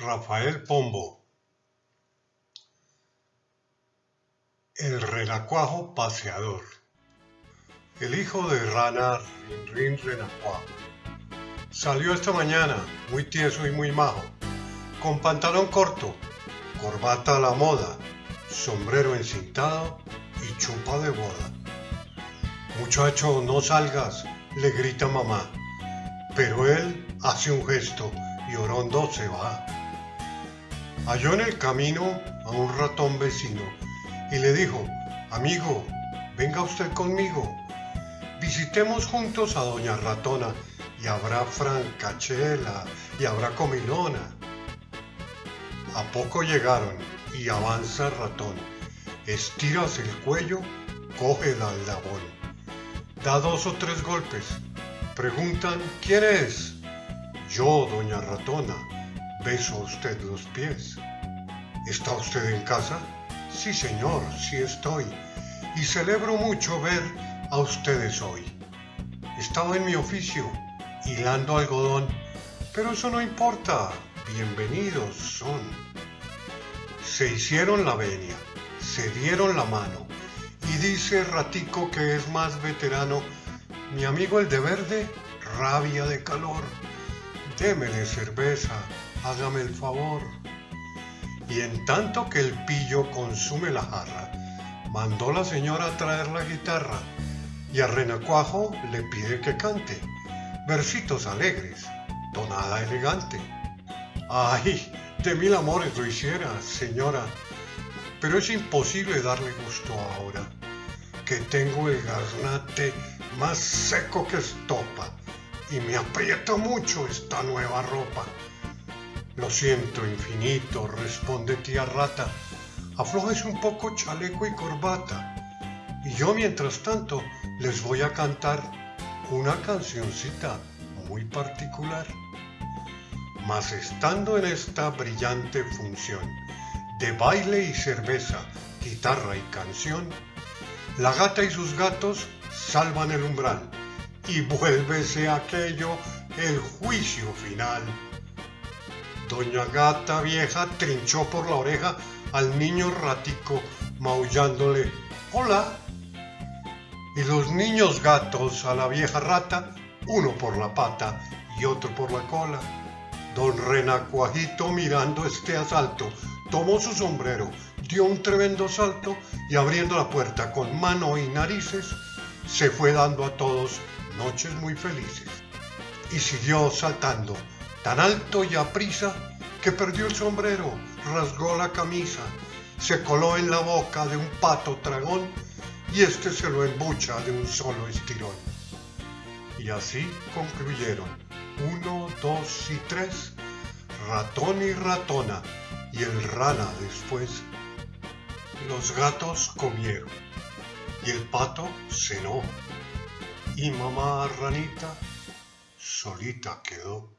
Rafael Pombo El renacuajo paseador El hijo de rana Rin Renacuajo salió esta mañana muy tieso y muy majo, con pantalón corto, corbata a la moda, sombrero encintado y chupa de boda. Muchacho, no salgas, le grita mamá, pero él hace un gesto y Orondo se va. Halló en el camino a un ratón vecino y le dijo, amigo, venga usted conmigo. Visitemos juntos a doña ratona y habrá francachela y habrá comilona. A poco llegaron y avanza el ratón. Estiras el cuello, coge el aldabón. Da dos o tres golpes. Preguntan, ¿quién es? Yo, doña ratona beso a usted los pies. ¿Está usted en casa? Sí, señor, sí estoy. Y celebro mucho ver a ustedes hoy. Estaba en mi oficio, hilando algodón, pero eso no importa. Bienvenidos son. Se hicieron la venia, se dieron la mano, y dice Ratico que es más veterano, mi amigo el de verde, rabia de calor. Démele cerveza, hágame el favor. Y en tanto que el pillo consume la jarra, mandó la señora a traer la guitarra y a Renacuajo le pide que cante versitos alegres, tonada elegante. Ay, de mil amores lo hiciera, señora, pero es imposible darle gusto ahora, que tengo el garnate más seco que estopa y me aprieta mucho esta nueva ropa. Lo siento infinito, responde tía rata, aflojes un poco chaleco y corbata, y yo mientras tanto les voy a cantar una cancioncita muy particular. Mas estando en esta brillante función de baile y cerveza, guitarra y canción, la gata y sus gatos salvan el umbral y vuélvese aquello el juicio final. Doña Gata Vieja trinchó por la oreja al niño ratico, maullándole ¡Hola! Y los niños gatos a la vieja rata, uno por la pata y otro por la cola. Don Renacuajito mirando este asalto, tomó su sombrero, dio un tremendo salto y abriendo la puerta con mano y narices, se fue dando a todos noches muy felices. Y siguió saltando tan alto y aprisa que perdió el sombrero, rasgó la camisa, se coló en la boca de un pato tragón y este se lo embucha de un solo estirón. Y así concluyeron, uno, dos y tres, ratón y ratona, y el rana después. Los gatos comieron, y el pato cenó, y mamá ranita solita quedó.